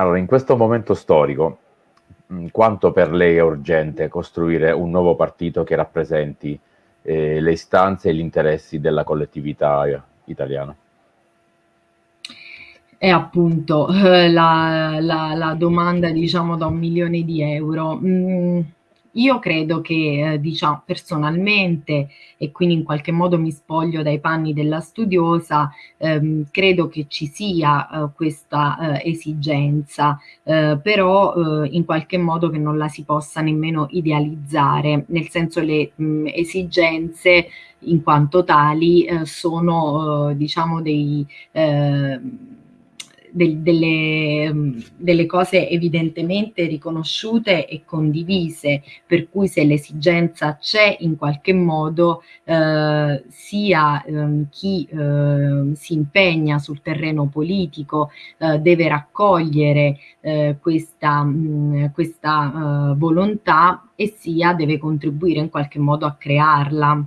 allora, in questo momento storico, mh, quanto per lei è urgente costruire un nuovo partito che rappresenti eh, le istanze e gli interessi della collettività italiana? È appunto eh, la, la, la, domanda, diciamo, da un milione di euro. Mm, io credo che, eh, diciamo, personalmente, e quindi in qualche modo mi spoglio dai panni della studiosa, ehm, credo che ci sia eh, questa eh, esigenza, eh, però eh, in qualche modo che non la si possa nemmeno idealizzare, nel senso le mh, esigenze in quanto tali eh, sono, diciamo, dei del, delle, mm, delle, cose evidentemente riconosciute e condivise, per cui se l'esigenza c'è in qualche modo eh, sia eh, chi eh, si impegna sul terreno politico eh, deve raccogliere eh, questa, mh, mm, questa eh, volontà e sia deve contribuire in qualche modo a crearla.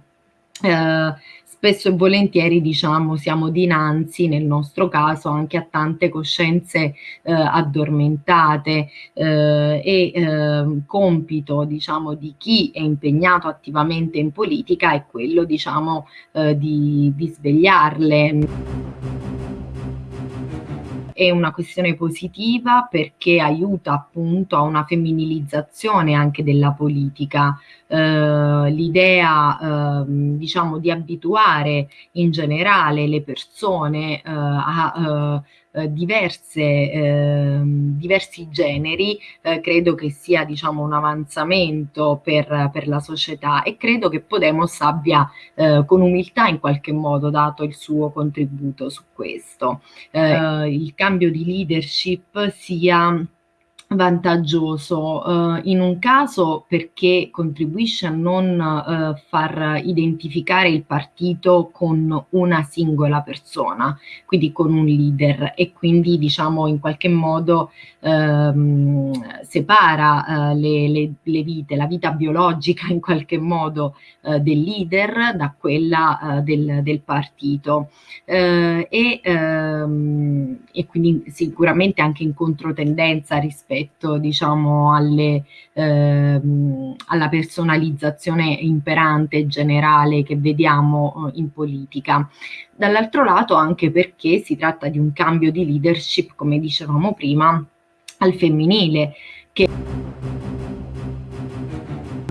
Eh, spesso e volentieri diciamo siamo dinanzi nel nostro caso anche a tante coscienze eh, addormentate eh, e eh, compito diciamo di chi è impegnato attivamente in politica è quello diciamo eh, di, di svegliarle è una questione positiva perché aiuta appunto a una femminilizzazione anche della politica. Eh, l'idea eh, diciamo di abituare in generale le persone eh, a eh, diverse, eh, diversi generi, eh, credo che sia diciamo, un avanzamento per, per, la società e credo che Podemos abbia eh, con umiltà in qualche modo dato il suo contributo su questo. Eh, il cambio di leadership sia vantaggioso uh, in un caso perché contribuisce a non uh, far identificare il partito con una singola persona, quindi con un leader e quindi diciamo in qualche modo um, separa uh, le, le, le, vite, la vita biologica in qualche modo del leader da quella del, del, partito. E, um, e quindi sicuramente anche in controtendenza rispetto rispetto diciamo, alle, ehm, alla personalizzazione imperante e generale che vediamo eh, in politica. Dall'altro lato anche perché si tratta di un cambio di leadership, come dicevamo prima, al femminile, che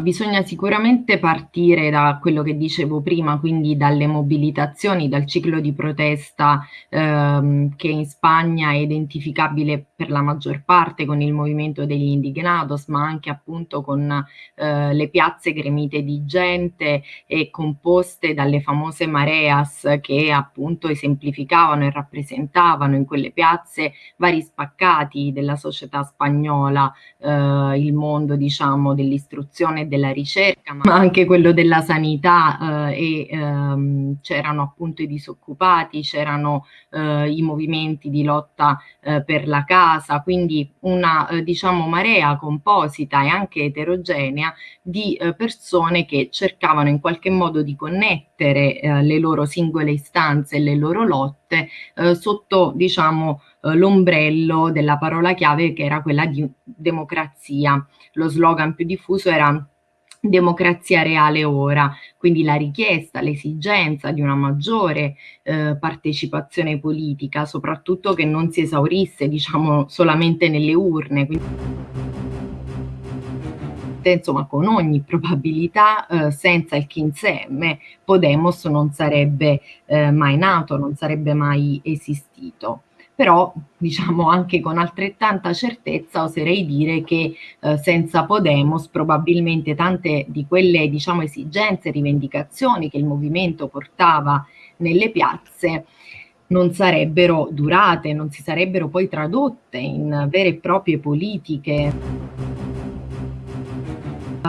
bisogna sicuramente partire da quello che dicevo prima, quindi dalle mobilitazioni, dal ciclo di protesta ehm, che in Spagna è identificabile per la maggior parte con il movimento degli indignados, ma anche appunto con eh, le piazze gremite di gente e composte dalle famose mareas che appunto esemplificavano e rappresentavano in quelle piazze vari spaccati della società spagnola, eh, il mondo diciamo dell'istruzione e della ricerca, ma anche quello della sanità eh, e ehm, c'erano appunto i disoccupati, c'erano eh, i movimenti di lotta eh, per la casa, quindi una eh, diciamo marea composita e anche eterogenea di eh, persone che cercavano in qualche modo di connettere eh, le loro singole istanze e le loro lotte sotto diciamo l'ombrello della parola chiave che era quella di democrazia. Lo slogan più diffuso era democrazia reale ora, quindi la richiesta, l'esigenza di una maggiore eh, partecipazione politica, soprattutto che non si esaurisse diciamo solamente nelle urne. Quindi, insomma con ogni probabilità eh, senza il 15M Podemos non sarebbe eh, mai nato, non sarebbe mai esistito però diciamo anche con altrettanta certezza oserei dire che eh, senza Podemos probabilmente tante di quelle diciamo esigenze, rivendicazioni che il movimento portava nelle piazze non sarebbero durate, non si sarebbero poi tradotte in vere e proprie politiche.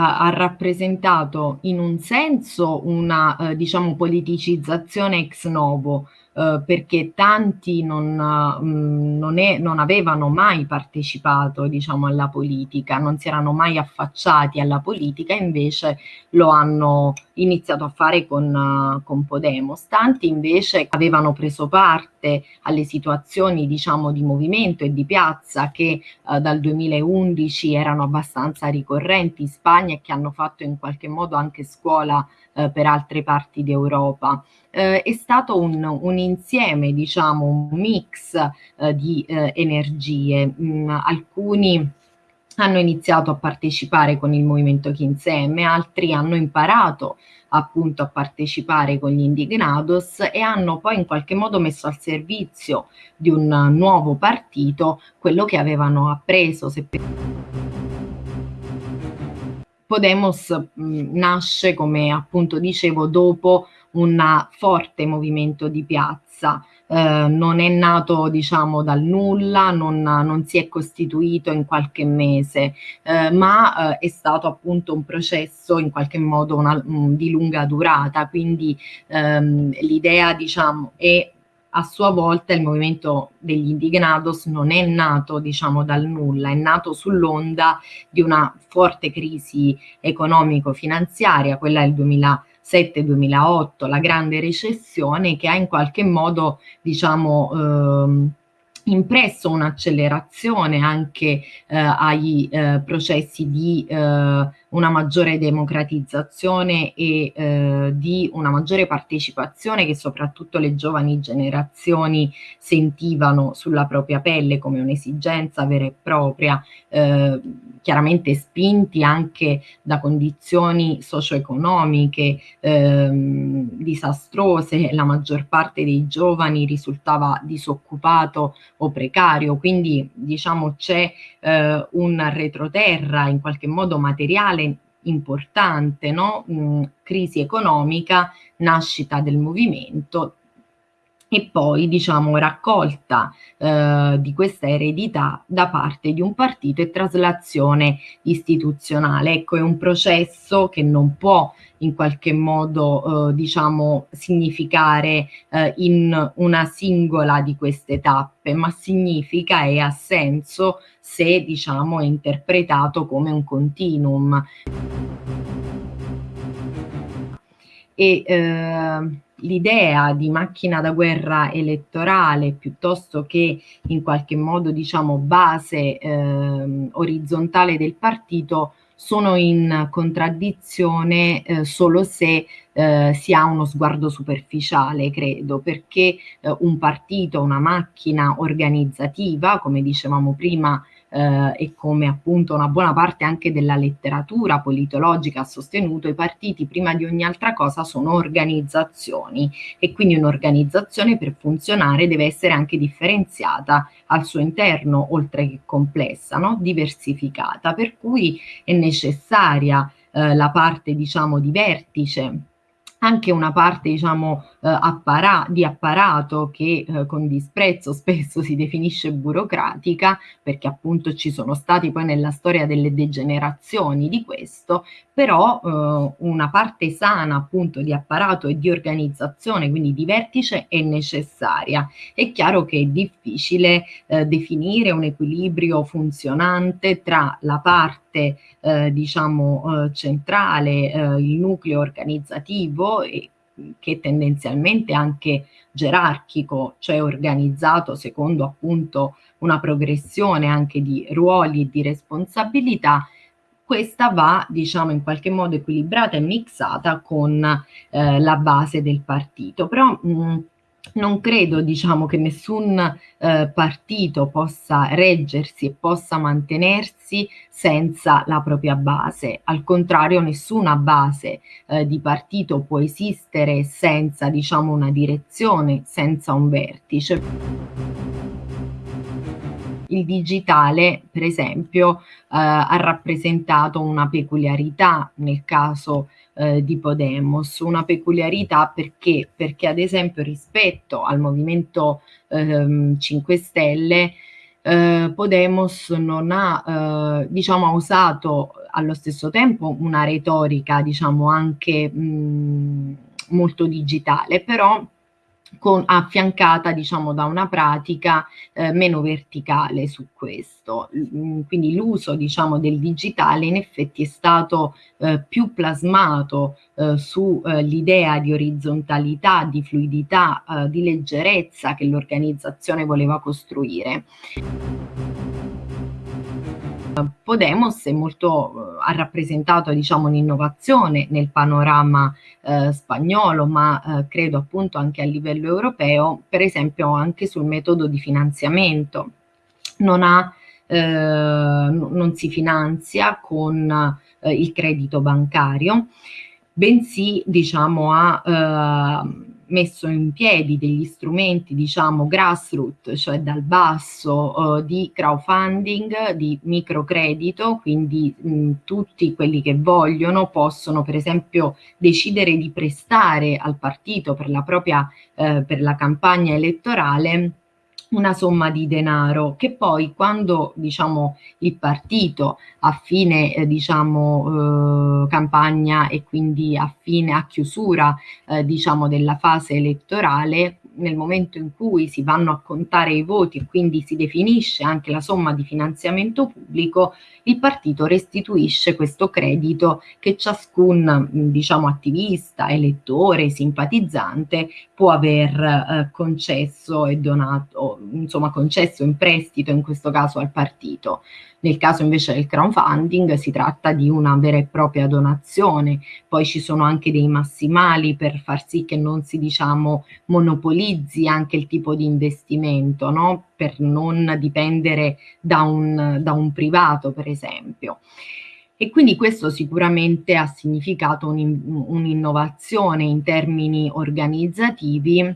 Ha rappresentato in un senso una eh, diciamo politicizzazione ex novo eh, perché tanti non, mh, mm, non, è, non, avevano mai partecipato diciamo, alla politica, non si erano mai affacciati alla politica, invece lo hanno iniziato a fare con, uh, con Podemos. Tanti invece avevano preso parte alle situazioni diciamo, di movimento e di piazza che uh, dal 2011 erano abbastanza ricorrenti in Spagna e che hanno fatto in qualche modo anche scuola uh, per altre parti d'Europa eh, è stato un, un, insieme, diciamo, un mix eh, di eh, energie. Mm, alcuni hanno iniziato a partecipare con il movimento che insieme, altri hanno imparato appunto a partecipare con gli indignados e hanno poi in qualche modo messo al servizio di un nuovo partito quello che avevano appreso. Podemos mm, nasce, come appunto dicevo, dopo un forte movimento di piazza, eh, non è nato diciamo dal nulla, non, non, si è costituito in qualche mese, eh, ma eh, è stato appunto un processo in qualche modo una, um, di lunga durata, quindi ehm, l'idea diciamo è a sua volta il movimento degli indignados non è nato diciamo dal nulla, è nato sull'onda di una forte crisi economico-finanziaria, quella del 2000 2007-2008, la grande recessione che ha in qualche modo, diciamo, ehm, impresso un'accelerazione anche eh, ai eh, processi di eh, una maggiore democratizzazione e eh, di una maggiore partecipazione che soprattutto le giovani generazioni sentivano sulla propria pelle come un'esigenza vera e propria, eh, chiaramente spinti anche da condizioni socio-economiche eh, disastrose, la maggior parte dei giovani risultava disoccupato o precario, quindi diciamo c'è eh, un retroterra in qualche modo materiale importante, no? Mm, crisi economica, nascita del movimento e poi diciamo raccolta eh, di questa eredità da parte di un partito e traslazione istituzionale. Ecco, è un processo che non può in qualche modo eh, diciamo significare eh, in una singola di queste tappe, ma significa e ha senso se diciamo è interpretato come un continuum. E, eh, l'idea di macchina da guerra elettorale piuttosto che in qualche modo diciamo base eh, orizzontale del partito sono in contraddizione eh, solo se eh, si ha uno sguardo superficiale, credo, perché eh, un partito, una macchina organizzativa, come dicevamo prima, eh, e come appunto una buona parte anche della letteratura politologica ha sostenuto, i partiti prima di ogni altra cosa sono organizzazioni e quindi un'organizzazione per funzionare deve essere anche differenziata al suo interno, oltre che complessa, no? diversificata, per cui è necessaria eh, la parte diciamo di vertice anche una parte diciamo appara di apparato che eh, con disprezzo spesso si definisce burocratica perché appunto ci sono stati poi nella storia delle degenerazioni di questo però eh, una parte sana appunto di apparato e di organizzazione quindi di vertice è necessaria. È chiaro che è difficile eh, definire un equilibrio funzionante tra la parte eh, diciamo eh, centrale eh, il nucleo organizzativo e che tendenzialmente anche gerarchico, cioè organizzato secondo appunto una progressione anche di ruoli e di responsabilità, questa va diciamo in qualche modo equilibrata e mixata con eh, la base del partito. Però mh, non credo diciamo, che nessun eh, partito possa reggersi e possa mantenersi senza la propria base. Al contrario, nessuna base eh, di partito può esistere senza diciamo, una direzione, senza un vertice. Il digitale, per esempio, eh, ha rappresentato una peculiarità nel caso eh, di Podemos, una peculiarità perché? Perché ad esempio rispetto al Movimento eh, 5 Stelle eh, Podemos non ha, eh, diciamo, ha usato allo stesso tempo una retorica, diciamo, anche mh, molto digitale, però con, affiancata diciamo da una pratica eh, meno verticale su questo. Mm, quindi l'uso diciamo del digitale in effetti è stato eh, più plasmato eh, sull'idea eh, di orizzontalità, di fluidità, eh, di leggerezza che l'organizzazione voleva costruire. Podemos molto, ha rappresentato diciamo, un'innovazione nel panorama eh, spagnolo, ma eh, credo appunto anche a livello europeo, per esempio anche sul metodo di finanziamento. Non, ha, eh, non si finanzia con eh, il credito bancario, bensì diciamo, ha eh, messo in piedi degli strumenti, diciamo, grassroot, cioè dal basso, eh, di crowdfunding, di microcredito, quindi mh, tutti quelli che vogliono possono per esempio decidere di prestare al partito per la propria, eh, per la campagna elettorale una somma di denaro che poi quando diciamo il partito a fine eh, diciamo eh, campagna e quindi a fine a chiusura eh, diciamo della fase elettorale nel momento in cui si vanno a contare i voti e quindi si definisce anche la somma di finanziamento pubblico, il partito restituisce questo credito che ciascun diciamo, attivista, elettore, simpatizzante può aver eh, concesso e donato, insomma concesso in prestito in questo caso al partito. Nel caso invece del crowdfunding si tratta di una vera e propria donazione, poi ci sono anche dei massimali per far sì che non si diciamo monopolizzi anche il tipo di investimento, no? per non dipendere da un, da un privato per esempio. E quindi questo sicuramente ha significato un'innovazione un in termini organizzativi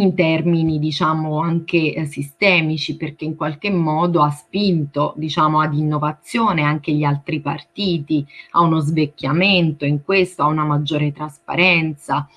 in termini diciamo anche eh, sistemici perché in qualche modo ha spinto diciamo ad innovazione anche gli altri partiti, a uno svecchiamento in questo, a una maggiore trasparenza,